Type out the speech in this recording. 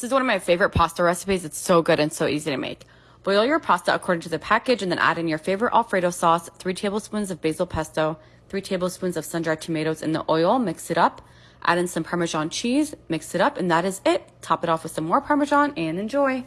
This is one of my favorite pasta recipes. It's so good and so easy to make. Boil your pasta according to the package and then add in your favorite Alfredo sauce, 3 tablespoons of basil pesto, 3 tablespoons of sun-dried tomatoes in the oil, mix it up, add in some Parmesan cheese, mix it up, and that is it. Top it off with some more Parmesan and enjoy.